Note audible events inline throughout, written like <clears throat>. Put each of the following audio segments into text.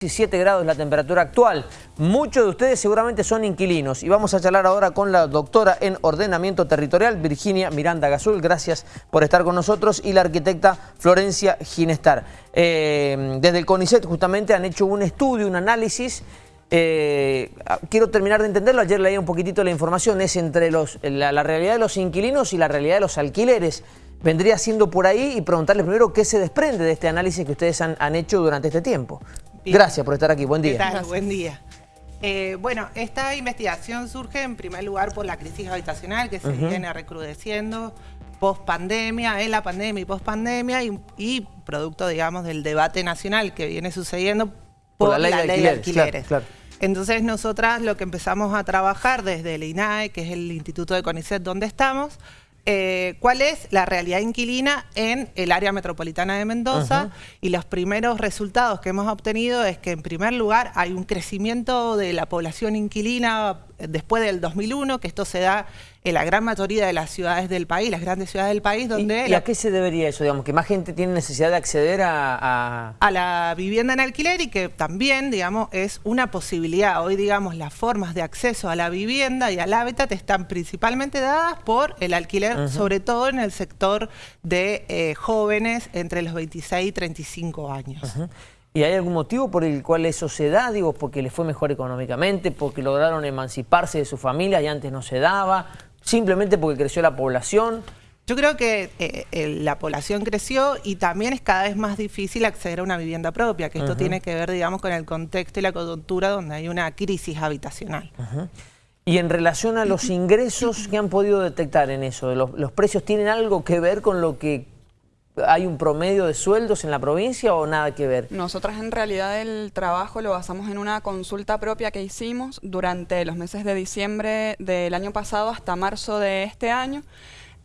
17 grados la temperatura actual. Muchos de ustedes seguramente son inquilinos y vamos a charlar ahora con la doctora en ordenamiento territorial, Virginia Miranda Gazul. Gracias por estar con nosotros y la arquitecta Florencia Ginestar. Eh, desde el CONICET justamente han hecho un estudio, un análisis. Eh, quiero terminar de entenderlo, ayer leí un poquitito la información, es entre la, realidad de los inquilinos y la realidad de los alquileres. Vendría siendo por ahí y preguntarles primero qué se desprende de este análisis que ustedes han, han hecho durante este tiempo. Gracias por estar aquí. Buen día. Buen día. Eh, bueno, esta investigación surge en primer lugar por la crisis habitacional que se viene recrudeciendo post pandemia, en la pandemia y post pandemia y, producto, digamos, del debate nacional que viene sucediendo por, la ley, de, alquileres. Entonces nosotras lo que empezamos a trabajar desde el INAE, que es el Instituto de CONICET donde estamos, eh, cuál es la realidad inquilina en el área metropolitana de Mendoza. Y los primeros resultados que hemos obtenido es que en primer lugar hay un crecimiento de la población inquilina después del 2001, que esto se da en la gran mayoría de las ciudades del país, las grandes ciudades del país, donde... ¿Y, a qué se debería eso? Digamos, que más gente tiene necesidad de acceder a, a... la vivienda en alquiler y que también, digamos, es una posibilidad. Hoy, digamos, las formas de acceso a la vivienda y al hábitat están principalmente dadas por el alquiler, sobre todo en el sector de eh, jóvenes entre los 26 y 35 años. ¿Y hay algún motivo por el cual eso se da? Digo, porque les fue mejor económicamente, porque lograron emanciparse de su familia y antes no se daba, simplemente porque creció la población. Yo creo que eh, la población creció y también es cada vez más difícil acceder a una vivienda propia, que esto tiene que ver, digamos, con el contexto y la coyuntura donde hay una crisis habitacional. Y en relación a los <clears throat> ingresos, ¿qué han podido detectar en eso? ¿Los precios tienen algo que ver con lo que ¿Hay un promedio de sueldos en la provincia o nada que ver? Nosotras en realidad el trabajo lo basamos en una consulta propia que hicimos durante los meses de diciembre del año pasado hasta marzo de este año.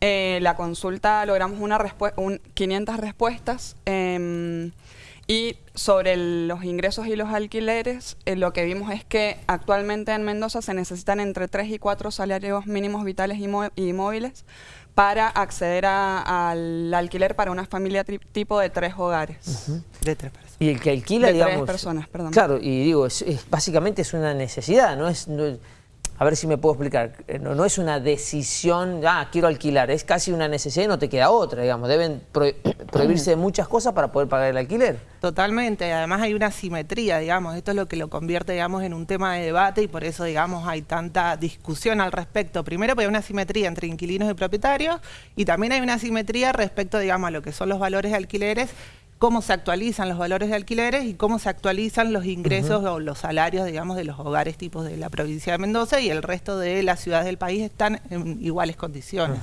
Eh, la consulta logramos una un 500 respuestas em, y sobre los ingresos y los alquileres eh, lo que vimos es que actualmente en Mendoza se necesitan entre 3 y 4 salarios mínimos vitales y móviles para acceder al alquiler para una familia tipo de tres hogares. De tres personas. Y el que alquila, de digamos... tres personas, perdón. Claro, y digo, es, básicamente es una necesidad, ¿no? Es, a ver si me puedo explicar. Eh, no, no, es una decisión, ah, quiero alquilar, es casi una necesidad y no te queda otra, digamos. Deben <clears throat> prohibirse muchas cosas para poder pagar el alquiler. Totalmente, además hay una simetría, digamos, esto es lo que lo convierte, digamos, en un tema de debate y por eso, digamos, hay tanta discusión al respecto. Primero, porque hay una simetría entre inquilinos y propietarios y también hay una simetría respecto, digamos, a lo que son los valores de alquileres cómo se actualizan los valores de alquileres y cómo se actualizan los ingresos o los salarios, digamos, de los hogares tipos de la provincia de Mendoza y el resto de las ciudades del país están en iguales condiciones.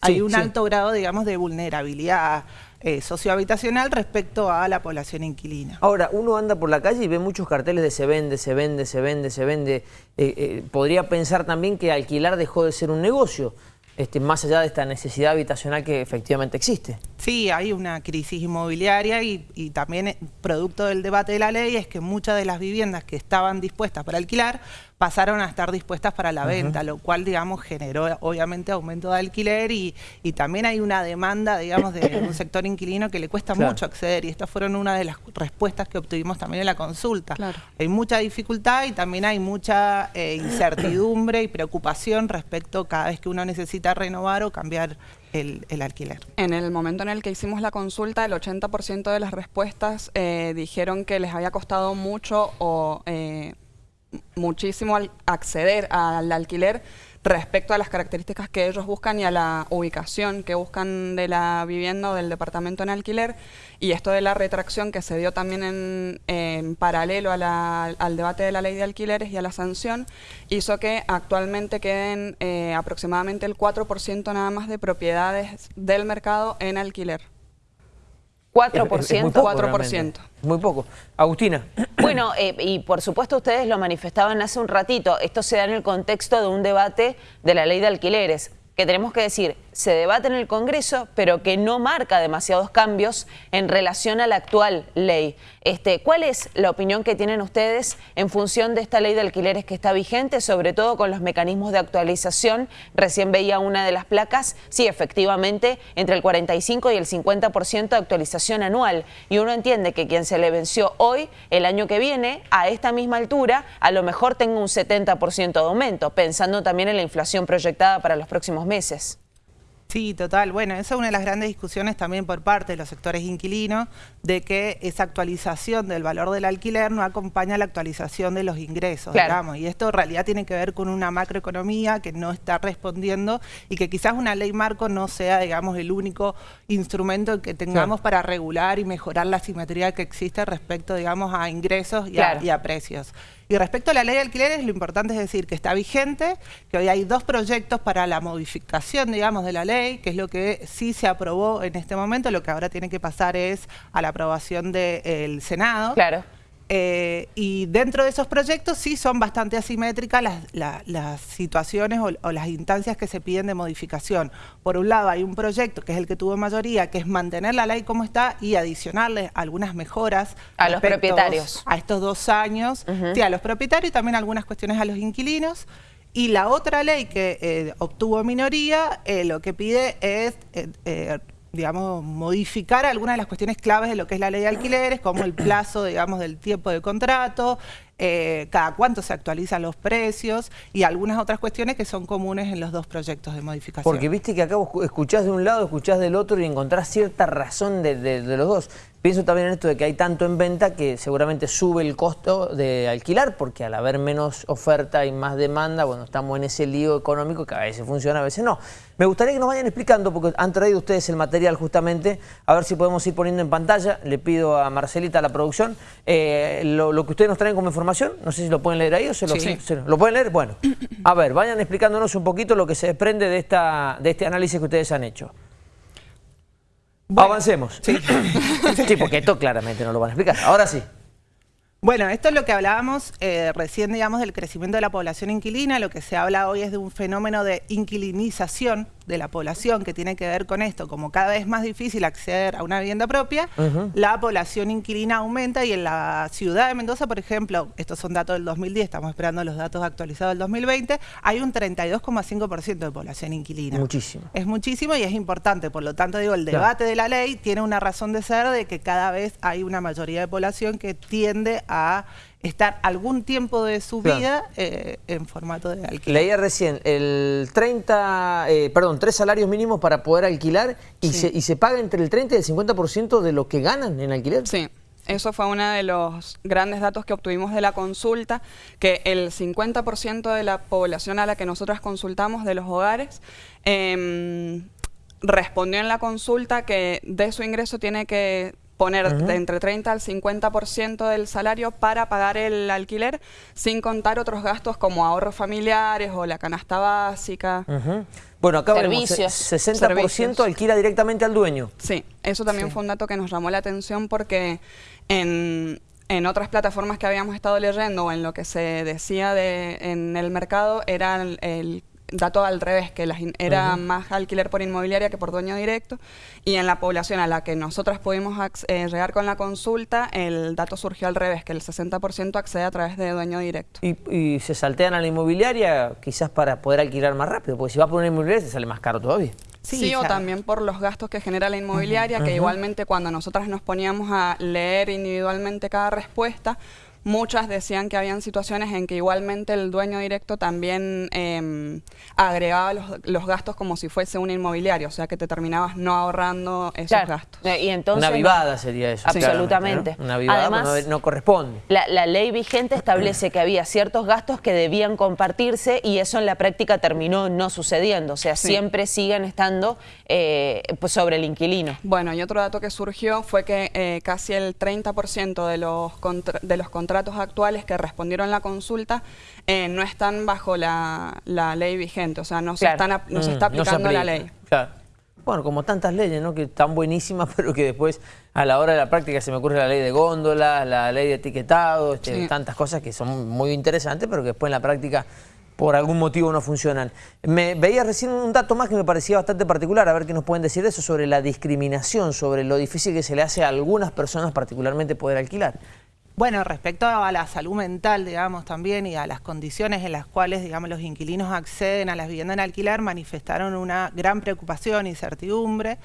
Hay un alto grado, digamos, de vulnerabilidad eh, sociohabitacional respecto a la población inquilina. Ahora, uno anda por la calle y ve muchos carteles de se vende, se vende, se vende, se vende. Eh, eh, podría pensar también que alquilar dejó de ser un negocio. Este, más allá de esta necesidad habitacional que efectivamente existe. Sí, hay una crisis inmobiliaria y, y, también eh, producto del debate de la ley es que muchas de las viviendas que estaban dispuestas para alquilar pasaron a estar dispuestas para la venta, lo cual, digamos, generó obviamente aumento de alquiler y, y también hay una demanda, digamos, de un sector inquilino que le cuesta mucho acceder y estas fueron una de las respuestas que obtuvimos también en la consulta. Hay mucha dificultad y también hay mucha eh, incertidumbre y preocupación respecto cada vez que uno necesita renovar o cambiar el, alquiler. En el momento en el que hicimos la consulta, el 80% de las respuestas eh, dijeron que les había costado mucho o eh, muchísimo acceder al alquiler respecto a las características que ellos buscan y a la ubicación que buscan de la vivienda o del departamento en alquiler y esto de la retracción que se dio también en, paralelo al debate de la ley de alquileres y a la sanción hizo que actualmente queden eh, aproximadamente el 4% nada más de propiedades del mercado en alquiler. 4%. muy poco, 4%. Muy poco. Agustina. <clears throat> Bueno, eh, y por supuesto ustedes lo manifestaban hace un ratito, esto se da en el contexto de un debate de la ley de alquileres. Que tenemos que decir, se debate en el Congreso, pero que no marca demasiados cambios en relación a la actual ley. Este, ¿Cuál es la opinión que tienen ustedes en función de esta ley de alquileres que está vigente, sobre todo con los mecanismos de actualización? Recién veía una de las placas, sí, efectivamente, entre el 45 y el 50% de actualización anual. Y uno entiende que quien se le venció hoy, el año que viene, a esta misma altura, a lo mejor tenga un 70% de aumento, pensando también en la inflación proyectada para los próximos meses. Sí, total. Bueno, esa es una de las grandes discusiones también por parte de los sectores inquilinos, de que esa actualización del valor del alquiler no acompaña la actualización de los ingresos, digamos. Y esto en realidad tiene que ver con una macroeconomía que no está respondiendo y que quizás una ley marco no sea, digamos, el único instrumento que tengamos para regular y mejorar la simetría que existe respecto, digamos, a ingresos y a precios. Y respecto a la ley de alquileres, lo importante es decir que está vigente, que hoy hay dos proyectos para la modificación, digamos, de la ley, que es lo que sí se aprobó en este momento, lo que ahora tiene que pasar es a la aprobación del Senado. Claro. Eh, y dentro de esos proyectos sí son bastante asimétricas las, situaciones o, las instancias que se piden de modificación. Por un lado hay un proyecto que es el que tuvo mayoría, que es mantener la ley como está y adicionarle algunas mejoras a los propietarios. A estos dos años, sí, a los propietarios y también algunas cuestiones a los inquilinos. Y la otra ley que eh, obtuvo minoría, eh, lo que pide es digamos, modificar algunas de las cuestiones claves de lo que es la ley de alquileres, como el plazo, digamos, del tiempo de contrato, eh, cada cuánto se actualizan los precios y algunas otras cuestiones que son comunes en los dos proyectos de modificación. Porque viste que acá vos escuchás de un lado, escuchás del otro y encontrás cierta razón de, los dos. Pienso también en esto de que hay tanto en venta que seguramente sube el costo de alquilar porque al haber menos oferta y más demanda, bueno, estamos en ese lío económico que a veces funciona, a veces no. Me gustaría que nos vayan explicando, porque han traído ustedes el material justamente, a ver si podemos ir poniendo en pantalla. Le pido a Marcelita, la producción, eh, lo, lo que ustedes nos traen como información no sé si lo pueden leer ahí o se lo, lo pueden leer. Bueno, a ver, vayan explicándonos un poquito lo que se desprende de, esta, de este análisis que ustedes han hecho. Avancemos. Sí. <laughs> sí, porque esto claramente no lo van a explicar. Ahora sí. Bueno, esto es lo que hablábamos eh, recién, digamos, del crecimiento de la población inquilina. Lo que se habla hoy es de un fenómeno de inquilinización de la población que tiene que ver con esto, como cada vez más difícil acceder a una vivienda propia, la población inquilina aumenta y en la ciudad de Mendoza, por ejemplo, estos son datos del 2010, estamos esperando los datos actualizados del 2020, hay un 32,5% de población inquilina. Muchísimo. Es muchísimo y es importante, por lo tanto digo, el debate de la ley tiene una razón de ser de que cada vez hay una mayoría de población que tiende a estar algún tiempo de su vida eh, en formato de alquiler. Leía recién, el 30, eh, perdón, tres salarios mínimos para poder alquilar y, se, y se paga entre el 30 y el 50% de lo que ganan en alquiler. Sí. Eso fue uno de los grandes datos que obtuvimos de la consulta, que el 50% de la población a la que nosotras consultamos de los hogares em, respondió en la consulta que de su ingreso tiene que poner de entre 30 al 50% del salario para pagar el alquiler, sin contar otros gastos como ahorros familiares o la canasta básica. Bueno, acá Servicios. 60% alquila directamente al dueño. Sí, eso también fue un dato que nos llamó la atención porque en, en otras plataformas que habíamos estado leyendo o en lo que se decía de, en el mercado era el dato al revés, que era más alquiler por inmobiliaria que por dueño directo, y en la población a la que nosotras pudimos eh, llegar con la consulta, el dato surgió al revés, que el 60% accede a través de dueño directo. ¿Y, se saltean a la inmobiliaria quizás para poder alquilar más rápido? Porque si vas por una inmobiliaria te sale más caro todavía. Sí, o también por los gastos que genera la inmobiliaria, que igualmente cuando nosotras nos poníamos a leer individualmente cada respuesta, Muchas decían que habían situaciones en que igualmente el dueño directo también em, agregaba los, gastos como si fuese un inmobiliario, o sea que te terminabas no ahorrando esos gastos. Eh, y entonces, una vivada sería eso. Absolutamente. Una vivada Además, no, corresponde. La, ley vigente establece que había ciertos gastos que debían compartirse y eso en la práctica terminó no sucediendo, o sea, siempre siguen estando eh, pues sobre el inquilino. Bueno, y otro dato que surgió fue que eh, casi el 30% de los, de los contratos contratos actuales que respondieron la consulta eh, no están bajo la, ley vigente, o sea, no, se, están, no se mm, está aplicando la ley. Bueno, como tantas leyes, ¿no? Que están buenísimas, <laughs> pero que después a la hora de la práctica se me ocurre la ley de góndolas, la ley de etiquetado, este, tantas cosas que son muy interesantes, pero que después en la práctica por algún motivo no funcionan. Me veía recién un dato más que me parecía bastante particular, a ver qué nos pueden decir de eso, sobre la discriminación, sobre lo difícil que se le hace a algunas personas particularmente poder alquilar. Bueno, respecto a la salud mental, digamos, también y a las condiciones en las cuales, digamos, los inquilinos acceden a las viviendas en alquiler, manifestaron una gran preocupación incertidumbre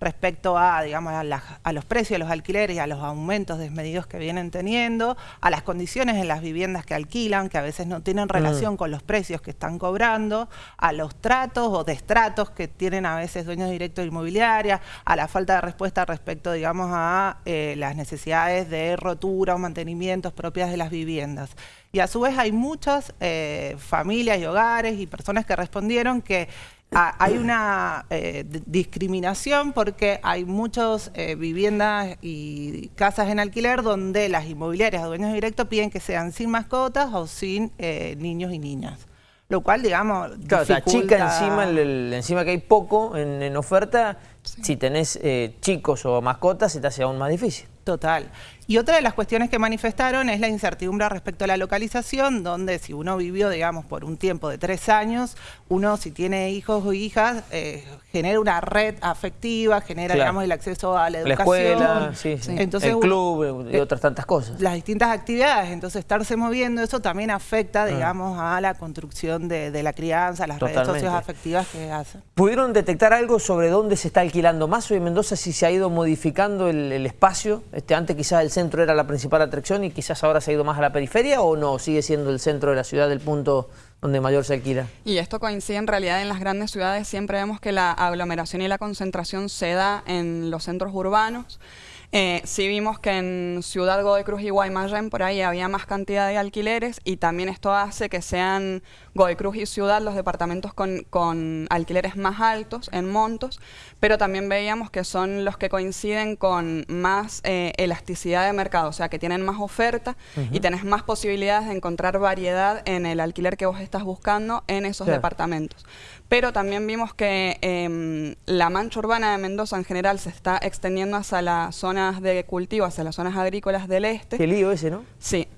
respecto a, digamos, a, los precios de los alquileres y a los aumentos desmedidos que vienen teniendo, a las condiciones en las viviendas que alquilan, que a veces no tienen mm. relación con los precios que están cobrando, a los tratos o destratos que tienen a veces dueños directos de inmobiliaria, a la falta de respuesta respecto, digamos, a eh, las necesidades de rotura o mantenimientos propias de las viviendas. Y a su vez hay muchas eh, familias y hogares y personas que respondieron que hay una eh, discriminación porque hay muchas eh, viviendas y casas en alquiler donde las inmobiliarias o dueños directos piden que sean sin mascotas o sin eh, niños y niñas. Lo cual, digamos, Claro, la chica encima, encima que hay poco en, oferta, si tenés chicos o mascotas se te hace aún más difícil. Total. Y otra de las cuestiones que manifestaron es la incertidumbre respecto a la localización, donde si uno vivió, digamos, por un tiempo de tres años, uno si tiene hijos o hijas, eh, genera una red afectiva, genera, digamos, el acceso a la educación. La escuela, Entonces, el club y otras tantas cosas. Las distintas actividades, entonces estarse moviendo, eso también afecta, ah. digamos, a la construcción de, la crianza, las redes socioafectivas que hacen. ¿Pudieron detectar algo sobre dónde se está alquilando más hoy en Mendoza, si se ha ido modificando el, el espacio? Este, antes quizás el centro era la principal atracción y quizás ahora se ha ido más a la periferia o no, sigue siendo el centro de la ciudad el punto donde mayor se alquila. Y esto coincide en realidad en las grandes ciudades, siempre vemos que la aglomeración y la concentración se da en los centros urbanos. Eh, sí vimos que en Ciudad Godoy Cruz y Guaymallén por ahí había más cantidad de alquileres y también esto hace que sean Godoy Cruz y Ciudad los departamentos con, alquileres más altos en montos, pero también veíamos que son los que coinciden con más eh, elasticidad de mercado, o sea que tienen más oferta y tenés más posibilidades de encontrar variedad en el alquiler que vos estás buscando en esos departamentos. Pero también vimos que em, la mancha urbana de Mendoza en general se está extendiendo hacia las zonas de cultivo, hacia las zonas agrícolas del este. Qué lío ese, ¿no? Sí.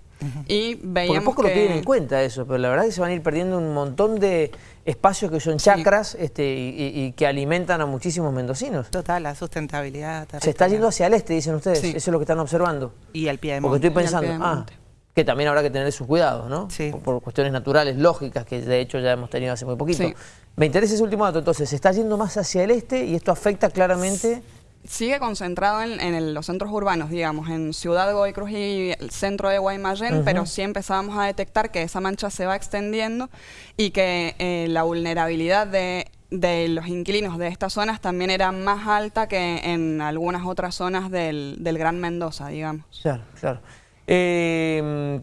Y veíamos poco lo tienen en cuenta eso, pero la verdad es que se van a ir perdiendo un montón de espacios que son chacras este, y, que alimentan a muchísimos mendocinos. Total, la sustentabilidad. Se está yendo hacia el este, dicen ustedes, eso es lo que están observando. Y al pie de monte. Porque estoy pensando, ah, que también habrá que tener sus cuidados, ¿no? Sí. Por, cuestiones naturales, lógicas, que de hecho ya hemos tenido hace muy poquito. Me interesa ese último dato, entonces, se está yendo más hacia el este y esto afecta claramente... Sigue concentrado en, los centros urbanos, digamos, en Ciudad Godoy Cruz y el centro de Guaymallén, pero sí empezábamos a detectar que esa mancha se va extendiendo y que eh, la vulnerabilidad de los inquilinos de estas zonas también era más alta que en algunas otras zonas del, del Gran Mendoza, digamos. Claro, claro. Eh,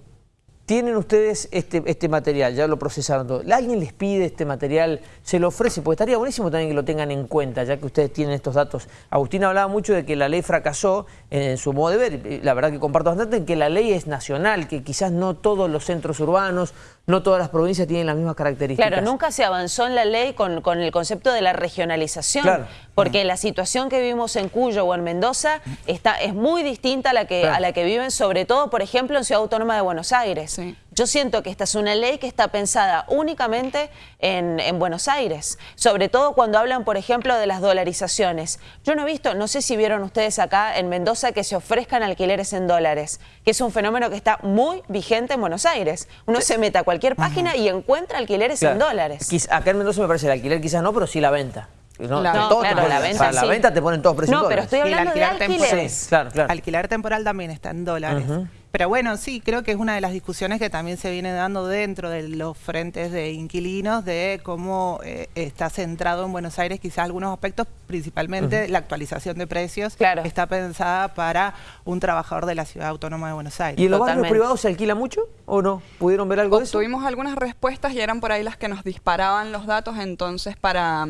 tienen ustedes este, este material, ya lo procesaron todo. ¿Alguien les pide este material? ¿Se lo ofrece? Porque estaría buenísimo también que lo tengan en cuenta, ya que ustedes tienen estos datos. Agustín hablaba mucho de que la ley fracasó en su modo de ver. La verdad que comparto bastante que la ley es nacional, que quizás no todos los centros urbanos, no todas las provincias tienen las mismas características. Claro, nunca se avanzó en la ley con, el concepto de la regionalización, porque la situación que vivimos en Cuyo o en Mendoza está, es muy distinta a la que, a la que viven, sobre todo, por ejemplo, en Ciudad Autónoma de Buenos Aires. Yo siento que esta es una ley que está pensada únicamente en, Buenos Aires, sobre todo cuando hablan, por ejemplo, de las dolarizaciones. Yo no he visto, no sé si vieron ustedes acá en Mendoza que se ofrezcan alquileres en dólares, que es un fenómeno que está muy vigente en Buenos Aires. Uno se mete a cualquier página y encuentra alquileres en dólares. Acá en Mendoza me parece el alquiler quizás no, pero sí la venta. No, claro, la venta, para la venta te ponen todos precios No, pero estoy hablando de alquileres. claro, claro. Alquiler temporal también está en dólares. Pero bueno, sí, creo que es una de las discusiones que también se viene dando dentro de los frentes de inquilinos, de cómo eh, está centrado en Buenos Aires quizás algunos aspectos, principalmente la actualización de precios, claro. está pensada para un trabajador de la Ciudad Autónoma de Buenos Aires. ¿Y en los barrios privados se alquila mucho o no? ¿Pudieron ver algo de eso? Tuvimos algunas respuestas y eran por ahí las que nos disparaban los datos, entonces para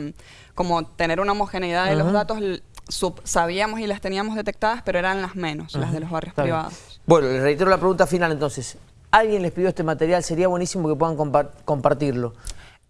como tener una homogeneidad de los datos sabíamos y las teníamos detectadas, pero eran las menos, las de los barrios privados. Bueno, les reitero la pregunta final entonces. ¿Alguien les pidió este material? Sería buenísimo que puedan compartirlo.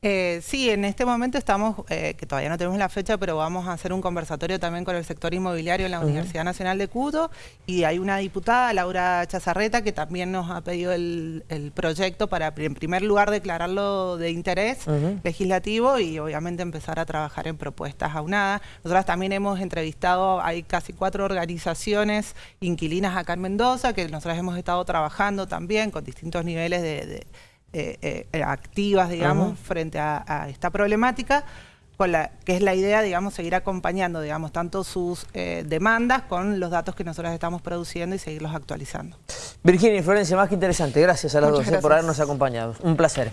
Eh, sí, en este momento estamos, eh, que todavía no tenemos la fecha, pero vamos a hacer un conversatorio también con el sector inmobiliario en la Universidad Nacional de Cudo. Y hay una diputada, Laura Chazarreta, que también nos ha pedido el, proyecto para, en primer lugar, declararlo de interés legislativo y obviamente empezar a trabajar en propuestas aunadas. Nosotras también hemos entrevistado, hay casi cuatro organizaciones inquilinas acá en Mendoza, que nosotras hemos estado trabajando también con distintos niveles de eh, eh, activas, digamos, frente a, esta problemática, con la, que es la idea, digamos, seguir acompañando, digamos, tanto sus eh, demandas con los datos que nosotros estamos produciendo y seguirlos actualizando. Virginia y Florencia, más que interesante. Gracias a las dos por habernos acompañado. Un placer.